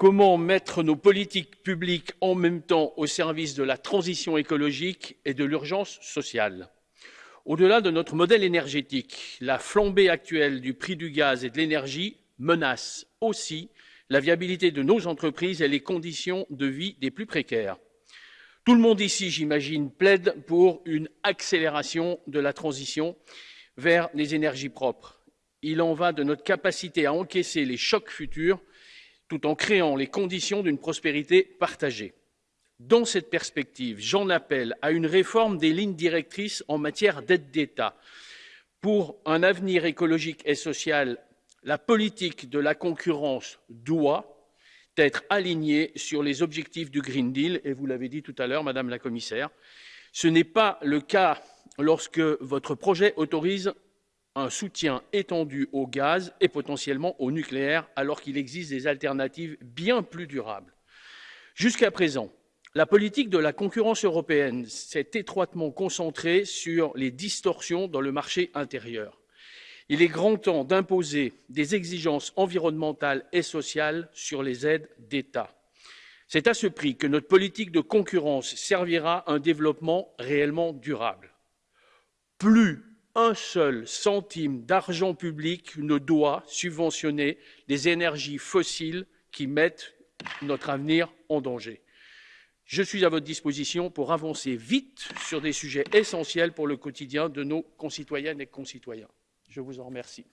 Comment mettre nos politiques publiques en même temps au service de la transition écologique et de l'urgence sociale? Au-delà de notre modèle énergétique, la flambée actuelle du prix du gaz et de l'énergie menace aussi la viabilité de nos entreprises et les conditions de vie des plus précaires. Tout le monde ici, j'imagine, plaide pour une accélération de la transition vers les énergies propres. Il en va de notre capacité à encaisser les chocs futurs tout en créant les conditions d'une prospérité partagée. Dans cette perspective, j'en appelle à une réforme des lignes directrices en matière d'aide d'État. Pour un avenir écologique et social, la politique de la concurrence doit être alignée sur les objectifs du Green Deal, et vous l'avez dit tout à l'heure, Madame la Commissaire. Ce n'est pas le cas lorsque votre projet autorise un soutien étendu au gaz et potentiellement au nucléaire, alors qu'il existe des alternatives bien plus durables. Jusqu'à présent, la politique de la concurrence européenne s'est étroitement concentrée sur les distorsions dans le marché intérieur. Il est grand temps d'imposer des exigences environnementales et sociales sur les aides d'État. C'est à ce prix que notre politique de concurrence servira un développement réellement durable. Plus un seul centime d'argent public ne doit subventionner des énergies fossiles qui mettent notre avenir en danger. Je suis à votre disposition pour avancer vite sur des sujets essentiels pour le quotidien de nos concitoyennes et concitoyens. Je vous en remercie.